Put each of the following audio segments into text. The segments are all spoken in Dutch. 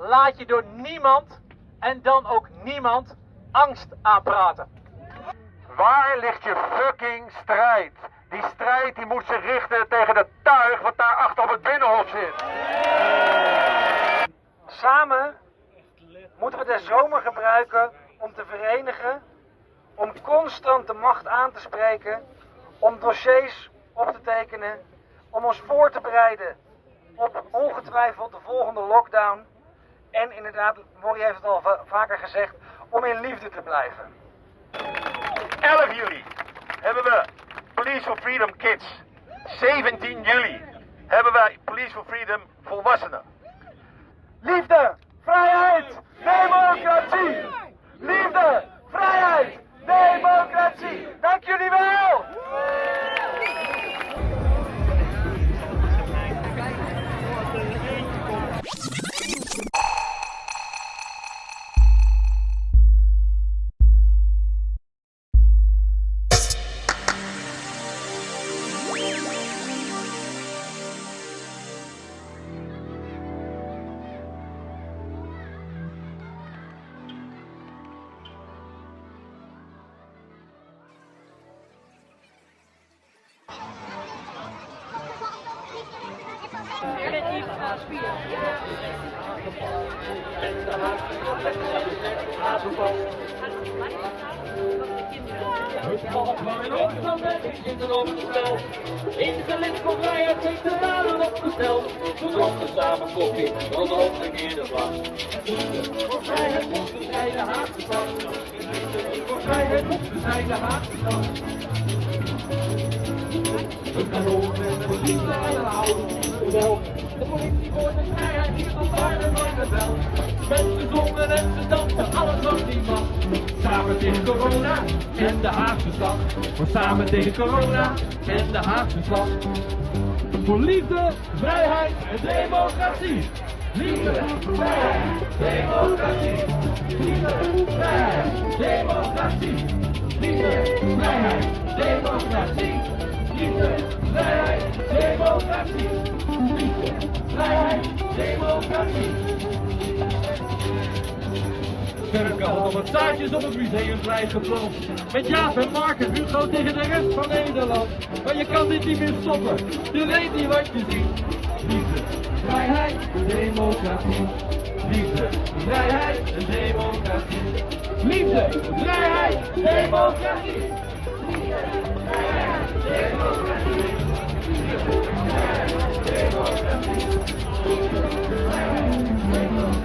laat je door niemand en dan ook niemand angst aanpraten. Waar ligt je fucking strijd? Die strijd die moet zich richten tegen de tuig wat daar achter op het binnenhof zit. Samen moeten we de zomer gebruiken om te verenigen, om constant de macht aan te spreken, om dossiers op te tekenen, om ons voor te bereiden op ongetwijfeld de volgende lockdown. En inderdaad, Morrie heeft het al va- vaker gezegd, om in liefde te blijven. 11 juli hebben we Police for Freedom Kids. 17 juli hebben wij Police for Freedom volwassenen. Liefde, vrijheid, democratie! Liefde, vrijheid, democratie! Dank jullie wel! De de. We over met de liefde en een oude geweld. De politie voor de vrijheid hier tot waarde nooit geweld. Mensen zongen en dansen, alles wat niet mag. Samen tegen corona en de Haagse stad. Voor samen tegen corona en de Haagse stad. Voor liefde, vrijheid en democratie. Liefde, vrijheid, democratie. Liefde, vrijheid, democratie. Liefde, vrijheid, democratie. Liefde, vrijheid, democratie. Liefde, vrijheid, democratie. 100 zaadjes op het museumplein geplant. Met Jaap en Mark en Hugo tegen de rest van Nederland. Maar je kan dit niet meer stoppen. Je weet niet wat je ziet. Liefde, vrijheid, democratie. Liefde, vrijheid en democratie. Liefde, vrijheid, democratie. Liefde, vrijheid, democratie. Liefde, vrijheid, democratie. Liefde, vrijheid, democratie.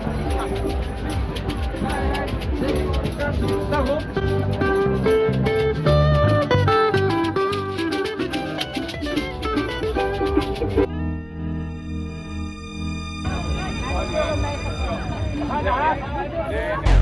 Guess what I'm Yeah.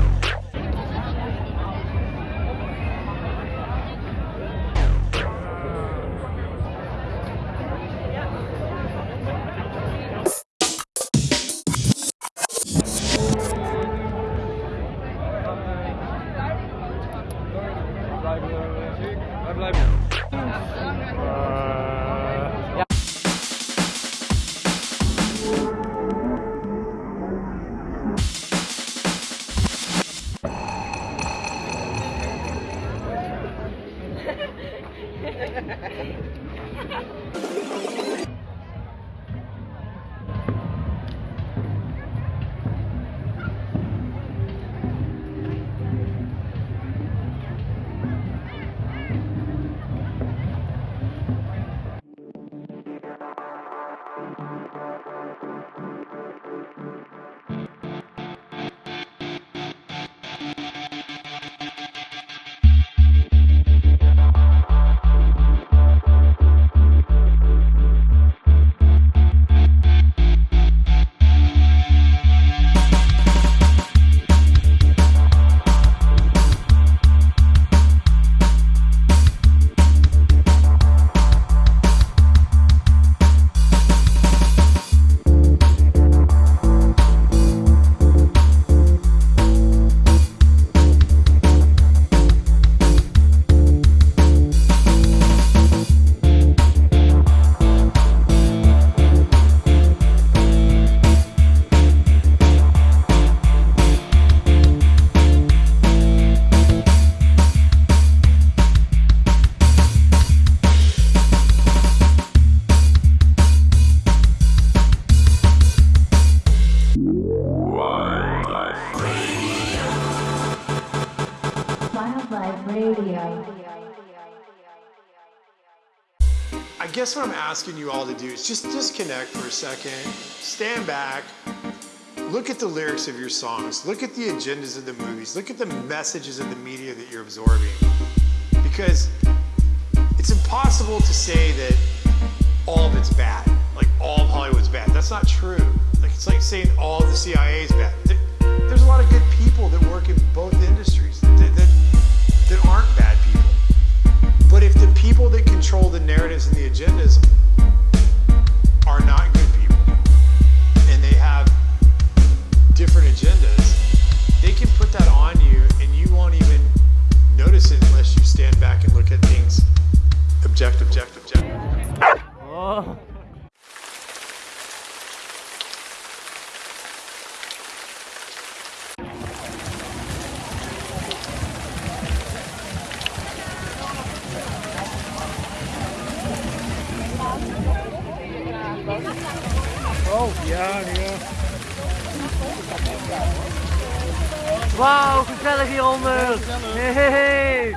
Asking you all to do is just disconnect for a second, stand back, look at the lyrics of your songs, look at the agendas of the movies, look at the messages of the media that you're absorbing. Because it's impossible to say that all of it's bad, like all of Hollywood's bad. That's not true. Like it's like saying all of the CIA is bad. There's a lot of good people that work in both industries that, that, that aren't bad people. But if the people that control the narratives and the agendas are not good people, and they have different agendas, they can put that on you and you won't even notice it unless you stand back and look at things objective, objective, objective. Oh. Wauw, gezellig hieronder. Hey, hey, hey.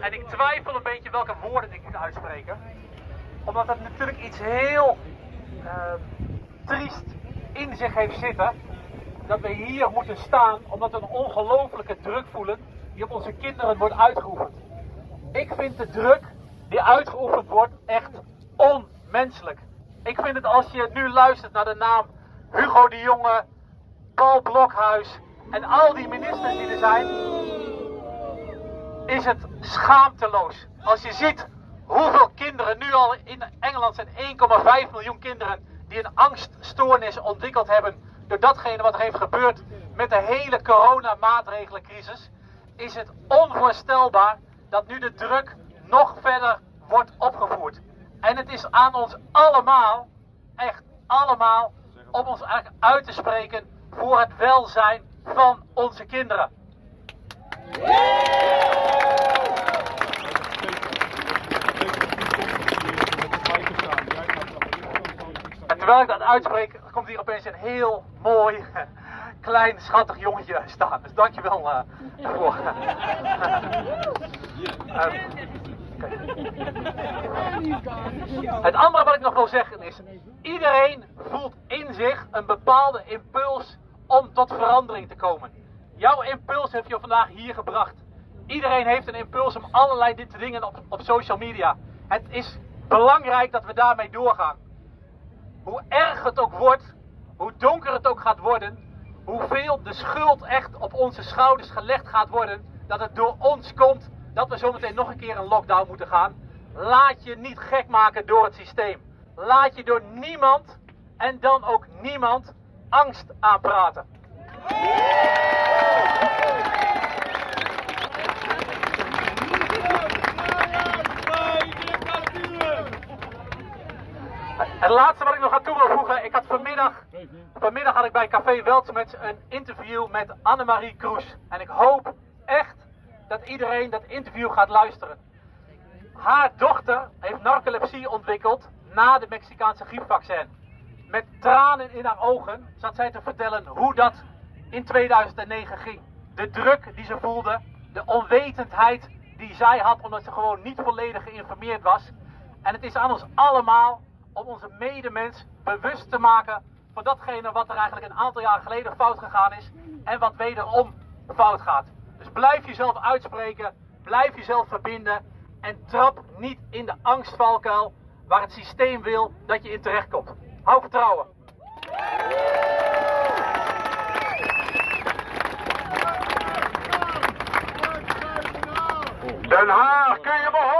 En ik twijfel een beetje welke woorden ik ga uitspreken. Omdat het natuurlijk iets heel zich heeft zitten. Dat we hier moeten staan omdat we een ongelofelijke druk voelen die op onze kinderen wordt uitgeoefend. Ik vind de druk die uitgeoefend wordt echt onmenselijk. Ik vind het als je nu luistert naar de naam Hugo de Jonge, Paul Blokhuis en al die ministers die er zijn, is het schaamteloos. Als je ziet hoeveel kinderen nu al in Engeland zijn 1,5 miljoen kinderen die een angststoornis ontwikkeld hebben door datgene wat er heeft gebeurd met de hele coronamaatregelencrisis, is het onvoorstelbaar dat nu de druk nog verder wordt opgevoerd. En het is aan ons allemaal, echt allemaal, om ons uit te spreken voor het welzijn van onze kinderen. En terwijl ik dat uitspreek, komt hier opeens een heel mooi, klein, schattig jongetje staan. Dus dankjewel eh daarvoor. Ehm, kijk. Het andere wat ik nog wil zeggen is, iedereen voelt in zich een bepaalde impuls om tot verandering te komen. Jouw impuls heeft je vandaag hier gebracht. Iedereen heeft een impuls om allerlei dit dingen op, op social media. Het is belangrijk dat we daarmee doorgaan. Hoe erg het ook wordt, hoe donker het ook gaat worden, hoeveel de schuld echt op onze schouders gelegd gaat worden. Dat het door ons komt dat we zometeen nog een keer een lockdown moeten gaan. Laat je niet gek maken door het systeem. Laat je door niemand en dan ook niemand angst aanpraten. Het laatste wat ik nog aan toe wil voegen, ik had vanmiddag, vanmiddag had ik bij Café Weltschmerz een interview met Annemarie Kroes. En ik hoop echt dat iedereen dat interview gaat luisteren. Haar dochter heeft narcolepsie ontwikkeld na de Mexicaanse griepvaccin. Met tranen in haar ogen zat zij te vertellen hoe dat in 2009 ging. De druk die ze voelde, de onwetendheid die zij had omdat ze gewoon niet volledig geïnformeerd was. En het is aan ons allemaal om onze medemens bewust te maken van datgene wat er eigenlijk een aantal jaar geleden fout gegaan is en wat wederom fout gaat. Dus blijf jezelf uitspreken, blijf jezelf verbinden en trap niet in de angstvalkuil waar het systeem wil dat je in terechtkomt. Hou vertrouwen. Den Haag, kun je me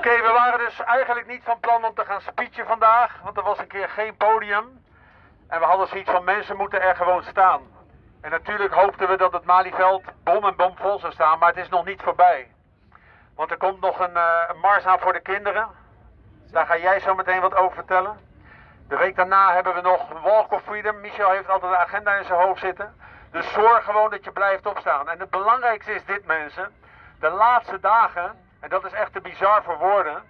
Oké, we waren dus eigenlijk niet van plan om te gaan speechen vandaag, want er was een keer geen podium. En we hadden zoiets van mensen moeten er gewoon staan. En natuurlijk hoopten we dat het Malieveld bom en bom vol zou staan, maar het is nog niet voorbij. Want er komt nog een, een mars aan voor de kinderen. Daar ga jij zo meteen wat over vertellen. De week daarna hebben we nog Walk of Freedom. Michel heeft altijd de agenda in zijn hoofd zitten. Dus zorg gewoon dat je blijft opstaan. En het belangrijkste is dit mensen. De laatste dagen, en dat is echt te bizar voor woorden,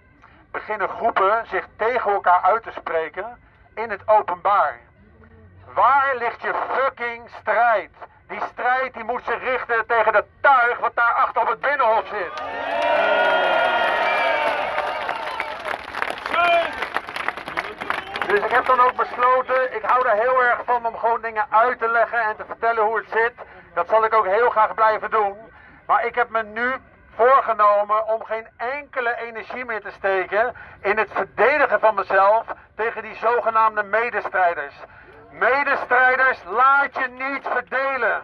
beginnen groepen zich tegen elkaar uit te spreken in het openbaar. Waar ligt je fucking strijd? Die strijd die moet zich richten tegen dat tuig wat daar achter op het binnenhof zit. Dus ik heb dan ook besloten, ik hou er heel erg van om gewoon dingen uit te leggen en te vertellen hoe het zit. Dat zal ik ook heel graag blijven doen. Maar ik heb me nu voorgenomen om geen enkele energie meer te steken in het verdedigen van mezelf tegen die zogenaamde medestrijders. Medestrijders, laat je niet verdelen.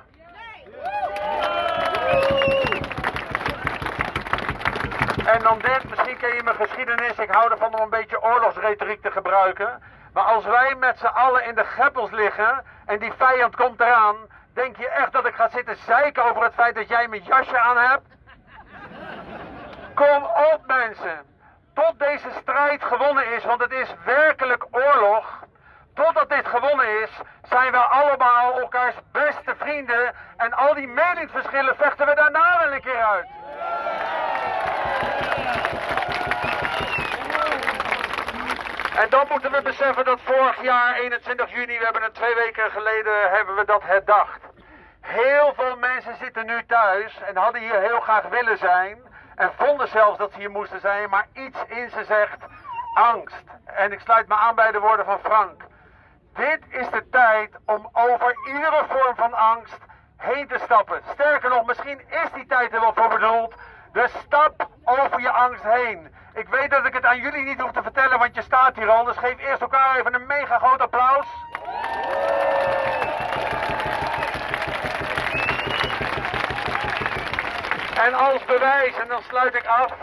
En dan dit, misschien ken je mijn geschiedenis, ik hou ervan om een beetje oorlogsretoriek te gebruiken. Maar als wij met z'n allen in de greppels liggen en die vijand komt eraan, denk je echt dat ik ga zitten zeiken over het feit dat jij mijn jasje aan hebt? Kom op mensen, tot deze strijd gewonnen is, want het is werkelijk oorlog. Totdat dit gewonnen is, zijn we allemaal elkaars beste vrienden en al die meningsverschillen vechten we daarna wel een keer uit. En dan moeten we beseffen dat vorig jaar, 21 juni, we hebben het twee weken geleden, hebben we dat herdacht. Heel veel mensen zitten nu thuis en hadden hier heel graag willen zijn. En vonden zelfs dat ze hier moesten zijn, maar iets in ze zegt angst. En ik sluit me aan bij de woorden van Frank. Dit is de tijd om over iedere vorm van angst heen te stappen. Sterker nog, misschien is die tijd er wel voor bedoeld. Dus stap over je angst heen. Ik weet dat ik het aan jullie niet hoef te vertellen, want je staat hier al. Dus geef eerst elkaar even een mega groot applaus. En als bewijs, en dan sluit ik af.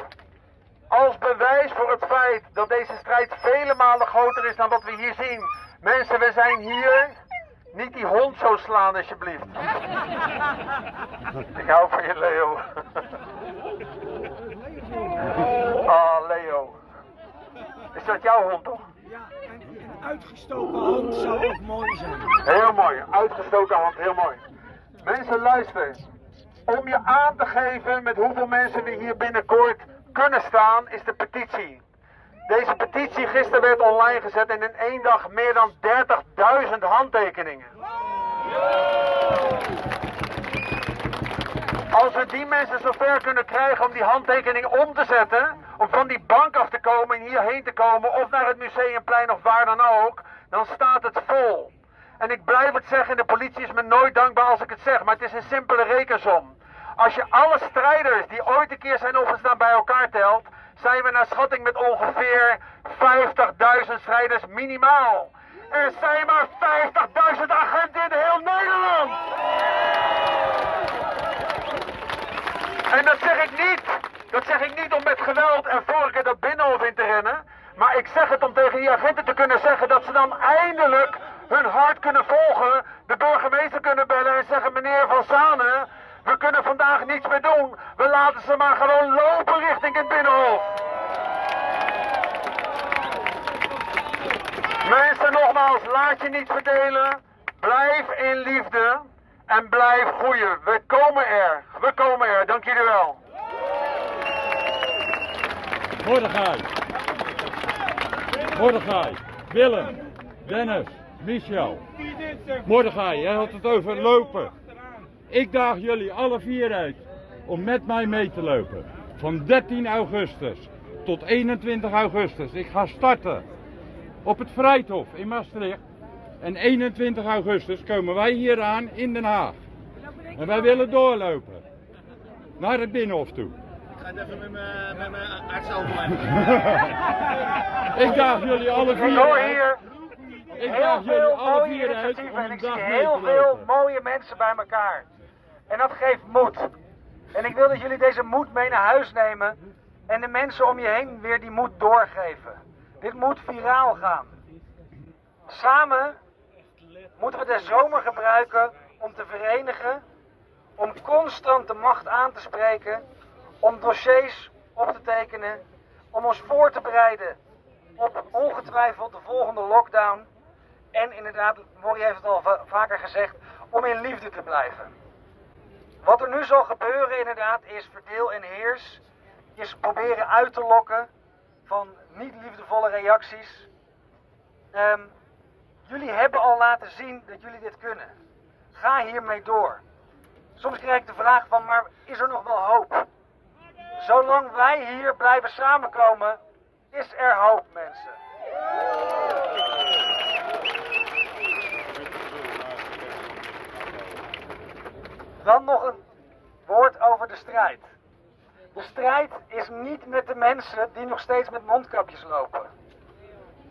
Als bewijs voor het feit dat deze strijd vele malen groter is dan wat we hier zien. Mensen, we zijn hier. Niet die hond zo slaan, alsjeblieft. Ik hou van je, Leo. Ah, Leo. Is dat jouw hond, toch? Ja, en een uitgestoken hand zou ook mooi zijn. Heel mooi, uitgestoken hand, heel mooi. Mensen, luister. Om je aan te geven met hoeveel mensen we hier binnenkort kunnen staan, is de petitie. Deze petitie gisteren werd online gezet en in één dag meer dan 30.000 handtekeningen. Als we die mensen zover kunnen krijgen om die handtekening om te zetten, om van die bank af te komen en hierheen te komen, of naar het museumplein of waar dan ook, dan staat het vol. En ik blijf het zeggen, de politie is me nooit dankbaar als ik het zeg, maar het is een simpele rekensom. Als je alle strijders die ooit een keer zijn opgestaan bij elkaar telt, zijn we naar schatting met ongeveer 50.000 strijders minimaal. Er zijn maar 50.000 agenten in heel Nederland. En dat zeg ik niet. Dat zeg ik niet om met geweld en vorige dat binnenhof in te rennen. Maar ik zeg het om tegen die agenten te kunnen zeggen dat ze dan eindelijk hun hart kunnen volgen. De burgemeester kunnen bellen en zeggen meneer Van Zanen, we kunnen vandaag niets meer doen. We laten ze maar gewoon lopen richting het binnenhof. Mensen, nogmaals, laat je niet verdelen. Blijf in liefde en blijf groeien. We komen er. We komen er. Dank jullie wel. Mordechai. Mordechai. Willem. Dennis. Michel. Mordechai, jij had het over lopen. Ik daag jullie alle vier uit om met mij mee te lopen. Van 13 augustus tot 21 augustus. Ik ga starten op het Vrijthof in Maastricht. En 21 augustus komen wij hier aan in Den Haag. En wij willen doorlopen. Naar het Binnenhof toe. ga het even met mijn, met mijn arts overleggen. Ik daag jullie alle vier Ik uit. hier Ik heel veel alle mooie initiatieven en ik zie heel veel mooie mensen bij elkaar. En dat geeft moed. En ik wil dat jullie deze moed mee naar huis nemen en de mensen om je heen weer die moed doorgeven. Dit moet viraal gaan. Samen moeten we de zomer gebruiken om te verenigen, om constant de macht aan te spreken, om dossiers op te tekenen, om ons voor te bereiden op ongetwijfeld de volgende lockdown. En inderdaad, Morrie heeft het al va- vaker gezegd, om in liefde te blijven. Wat er nu zal gebeuren inderdaad is verdeel en heers. Is proberen uit te lokken van niet liefdevolle reacties. Ehm, jullie hebben al laten zien dat jullie dit kunnen. Ga hiermee door. Soms krijg ik de vraag van, maar is er nog wel hoop? Zolang wij hier blijven samenkomen, is er hoop, mensen. Dan nog een woord over de strijd. De strijd is niet met de mensen die nog steeds met mondkapjes lopen.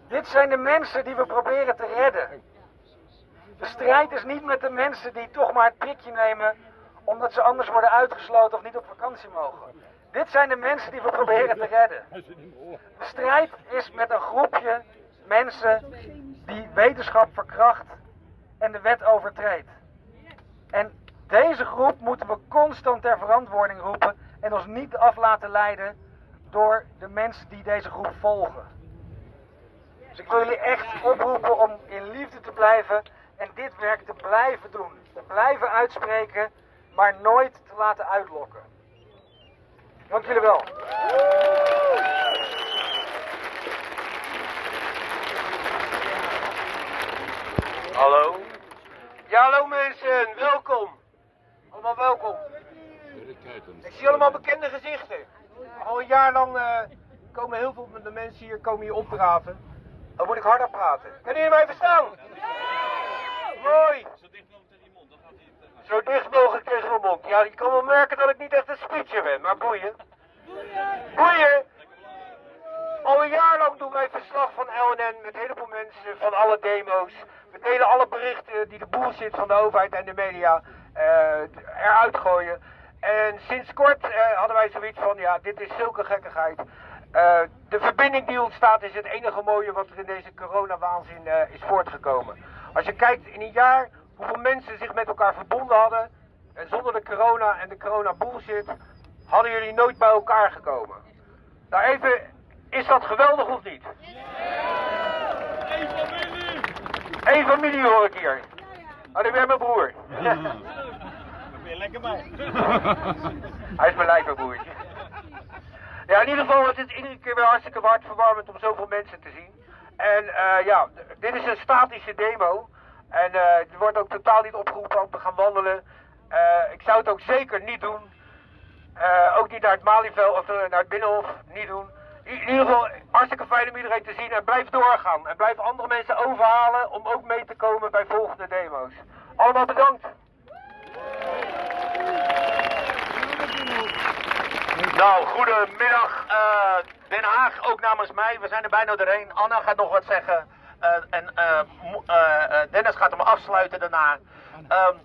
Dit zijn de mensen die we proberen te redden. De strijd is niet met de mensen die toch maar het prikje nemen omdat ze anders worden uitgesloten of niet op vakantie mogen. Dit zijn de mensen die we proberen te redden. De strijd is met een groepje mensen die wetenschap verkracht en de wet overtreedt. En deze groep moeten we constant ter verantwoording roepen en ons niet af laten leiden door de mensen die deze groep volgen. Dus ik wil jullie echt oproepen om in liefde te blijven en dit werk te blijven doen. Te blijven uitspreken, maar nooit te laten uitlokken. Dank jullie wel. Hallo? Ja, hallo mensen, welkom. Allemaal welkom. Ik zie allemaal bekende gezichten. Al een jaar lang eh, komen heel veel van de mensen hier komen hier opdraven. Dan moet ik harder praten. Kunnen jullie mij verstaan? Mooi. Zo dicht mogelijk tegen mijn mond. Ja, je kan wel merken dat ik niet echt een speecher ben, maar boeien. Boeien! Al een jaar lang doen wij verslag van LNN met een heleboel mensen van alle demo's. We delen alle berichten die de bullshit van de overheid en de media eh, eruit gooien. En sinds kort eh, hadden wij zoiets van, ja, dit is zulke gekkigheid. Eh, de verbinding die ontstaat is het enige mooie wat er in deze coronawaanzin eh is voortgekomen. Als je kijkt in een jaar hoeveel mensen zich met elkaar verbonden hadden. En zonder de corona en de corona bullshit hadden jullie nooit bij elkaar gekomen. Nou even, is dat geweldig of niet? Eén familie hoor ik hier. Oh, dat ben mijn broer. Hij is mijn lijfbroertje. Ja, in ieder geval, het is iedere keer weer hartstikke hartverwarmend om zoveel mensen te zien. En eh, ja, dit is een statische demo. En eh er wordt ook totaal niet opgeroepen om te gaan wandelen. Eh, ik zou het ook zeker niet doen. Ook niet naar het Malieveld of naar het Binnenhof. Niet doen. In ieder geval, hartstikke fijn om iedereen te zien. En blijf doorgaan. En blijf andere mensen overhalen om ook mee te komen bij volgende demo's. Allemaal bedankt. Nou, goedemiddag. eh Den Haag, ook namens mij. We zijn er bijna doorheen. Anna gaat nog wat zeggen. Eh, en eh, Dennis gaat hem afsluiten daarna. Ehm,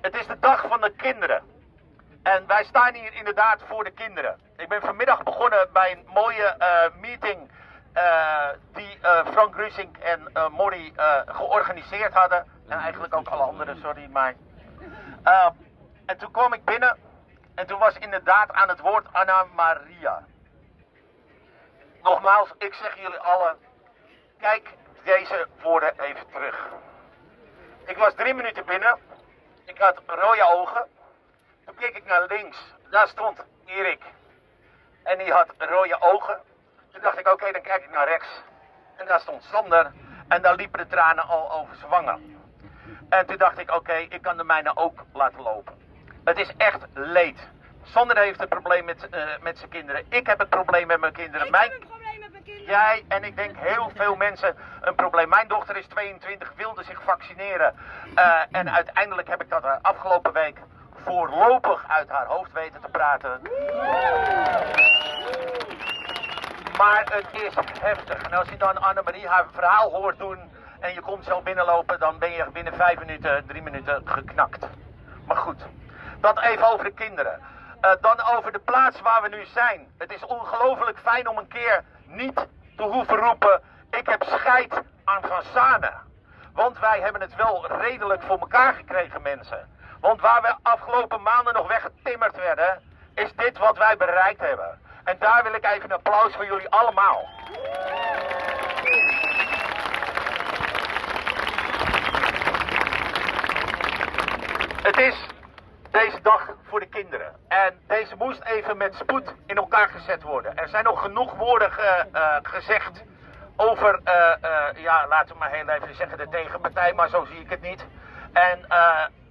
het is de dag van de kinderen. En wij staan hier inderdaad voor de kinderen. Ik ben vanmiddag begonnen bij een mooie meeting die Frank Rusink en Morrie georganiseerd hadden. En eigenlijk ook alle anderen, sorry, maar... En toen kwam ik binnen en toen was inderdaad aan het woord Anna Maria. Nogmaals, ik zeg jullie allen, kijk deze woorden even terug. Ik was drie minuten binnen, ik had rode ogen. Toen keek ik naar links, daar stond Erik. En die had rode ogen. Toen dacht ik, oké, dan kijk ik naar rechts. En daar stond Sander. En daar liepen de tranen al over zijn wangen. En toen dacht ik, oké, ik kan de mijne ook laten lopen. Het is echt leed. Sander heeft een probleem met, eh, met zijn kinderen. Ik heb het probleem met mijn kinderen. Mijn... Jij en ik denk heel veel mensen een probleem. Mijn dochter is 22, wilde zich vaccineren. Eh, en uiteindelijk heb ik dat eh, afgelopen week voorlopig uit haar hoofd weten te praten. Maar het is heftig. En als je dan Annemarie haar verhaal hoort doen en je komt zo binnenlopen, dan ben je binnen vijf minuten, drie minuten geknakt. Maar goed, dat even over de kinderen. Eh, dan over de plaats waar we nu zijn. Het is ongelooflijk fijn om een keer niet te hoeven roepen, ik heb scheid aan Van. Want wij hebben het wel redelijk voor elkaar gekregen, mensen. Want waar we afgelopen maanden nog weggetimmerd werden, is dit wat wij bereikt hebben. En daar wil ik even een applaus voor jullie allemaal. Het is deze dag voor de kinderen. En deze moest even met spoed in elkaar gezet worden. Er zijn nog genoeg woorden eh, gezegd over, eh, eh, ja, laten we maar heel even zeggen, de tegenpartij, maar zo zie ik het niet. En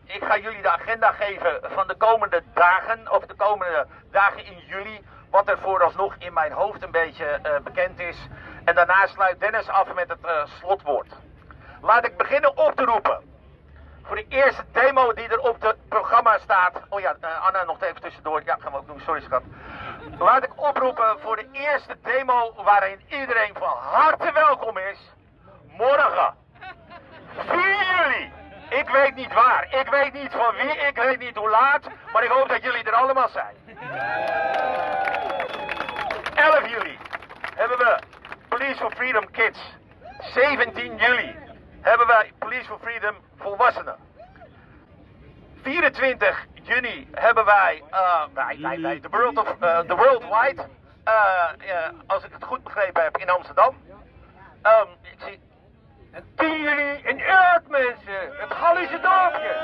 ik ga jullie de agenda geven van de komende dagen, of de komende dagen in juli, wat er vooralsnog in mijn hoofd een beetje bekend is. En daarna sluit Dennis af met het slotwoord. Laat ik beginnen op te roepen. Voor de eerste demo die er op het programma staat. Oh ja, eh, Anna nog even tussendoor. Ja, gaan we ook doen. Sorry schat. Laat ik oproepen voor de eerste demo waarin iedereen van harte welkom is. Morgen. 4 juli. Ik weet niet waar. Ik weet niet van wie. Ik weet niet hoe laat. Maar ik hoop dat jullie er allemaal zijn. 11 juli hebben we Police for Freedom Kids. 17 juli hebben wij Police for Freedom volwassenen. 24 juni hebben wij, eh, wij, wij, wij, The World, of, the eh, eh, als ik het goed begrepen heb, in Amsterdam. Ehm, ik zie... En 10 juli in Urk, mensen! Het Gallische dorpje!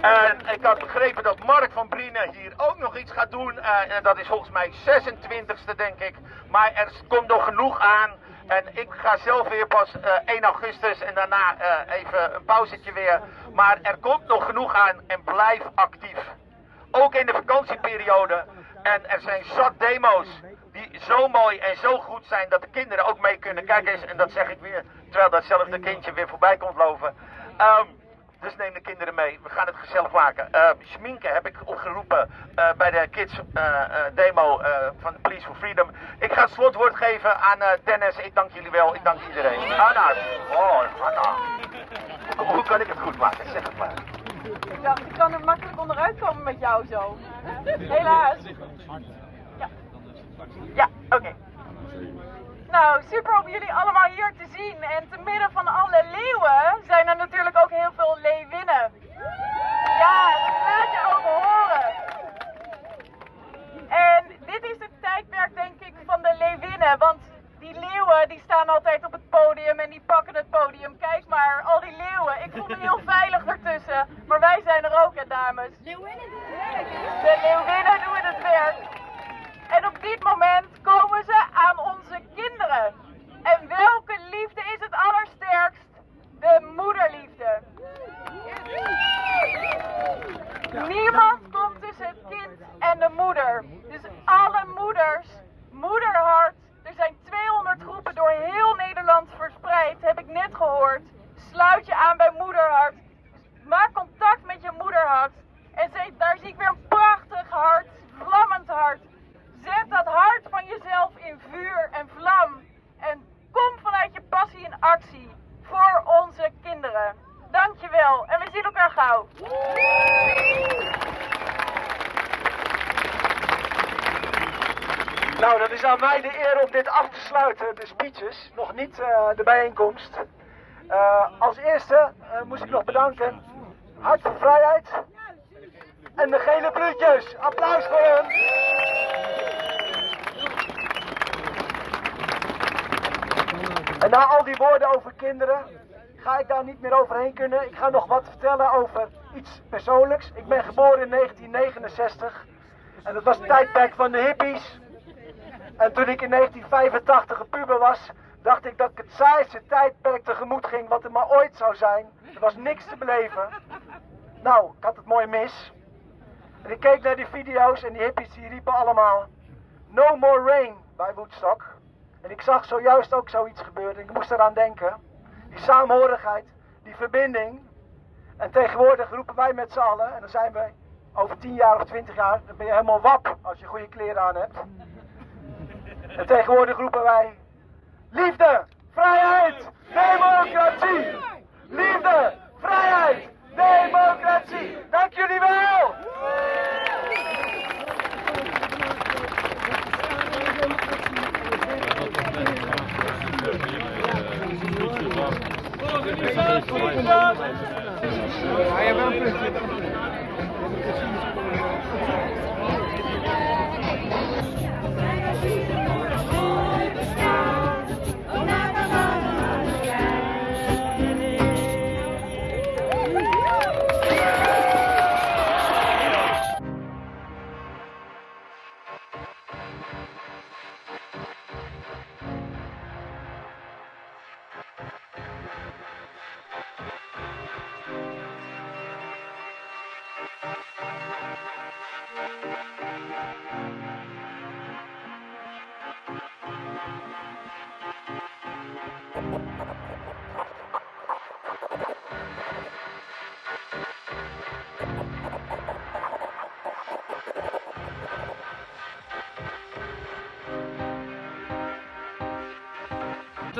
En ik had begrepen dat Mark van Brienen hier ook nog iets gaat doen. en dat is volgens mij 26e, denk ik. Maar er komt nog genoeg aan. En ik ga zelf weer pas eh, 1 augustus en daarna eh, even een pauzetje weer. Maar er komt nog genoeg aan en blijf actief. Ook in de vakantieperiode. En er zijn zat demo's die zo mooi en zo goed zijn dat de kinderen ook mee kunnen. Kijk eens, en dat zeg ik weer, terwijl datzelfde kindje weer voorbij komt lopen. Ehm, dus neem de kinderen mee. We gaan het gezellig maken. Uh, schminken heb ik opgeroepen eh, bij de kids eh, demo van de Police for Freedom. Ik ga het slotwoord geven aan Dennis. Ik dank jullie wel. Ik dank iedereen. Anna. Oh, Anna. Hoe, hoe kan ik het goed maken? Zeg het maar. Dacht, ik kan er makkelijk onderuit komen met jou zo. Helaas. Ja, ja oké. Nou, super om jullie allemaal hier te zien. En te midden van alle leeuwen zijn er natuurlijk ook heel veel leeuwinnen. Ja, dat laat je ook horen. En dit is het tijdperk, denk ik, van leeuwinnen. Want die leeuwen die staan altijd op het podium en die pakken het podium. Kijk maar, al die leeuwen. Ik voel me heel veilig ertussen. Maar wij zijn er ook, hè, dames. Leeuwinnen doen het werk. De leeuwinnen doen het werk. En op dit moment komen ze aan onze kinderen. En welke liefde is het allersterkst? De moederliefde. Niemand komt tussen het kind en de moeder. Dus alle moeders, moederhart. Er zijn 200 groepen door heel Nederland verspreid, heb ik net gehoord. Sluit je aan bij moederhart. gauw. Nou, dat is aan mij de eer om dit af te sluiten, de speeches, niet eh, de bijeenkomst. Eh, als eerste eh, moest ik nog bedanken Hart voor Vrijheid en de gele bloedjes. Applaus voor hem. En na al die woorden over kinderen ga ik daar niet meer overheen kunnen. Ik ga nog wat vertellen over iets persoonlijks. Ik ben geboren in 1969 en dat was het tijdperk van de hippies. En toen ik in 1985 een puber was, dacht ik dat ik het saaiste tijdperk tegemoet ging wat er maar ooit zou zijn. Er was niks te beleven. Nou, ik had het mooi mis. En ik keek naar die video's en die hippies die riepen allemaal No more rain bij Woodstock. En ik zag zojuist ook zoiets gebeuren. Ik moest eraan denken. Die saamhorigheid, die verbinding. En tegenwoordig roepen wij met z'n allen, en dan zijn we over 10 jaar of 20 jaar, dan ben je helemaal wap als je goede kleren aan hebt. En tegenwoordig roepen wij liefde, vrijheid, democratie. Liefde, vrijheid, democratie. Dank jullie wel.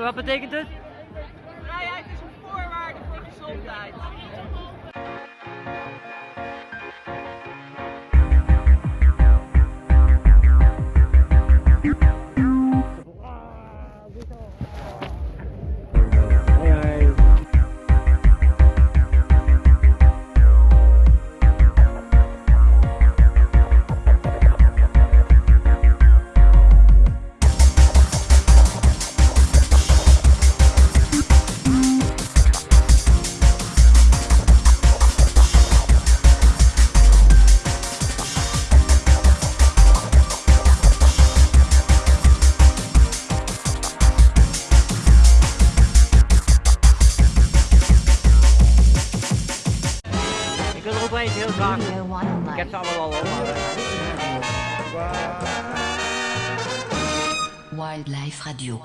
Wat betekent het? Wildlife Radio.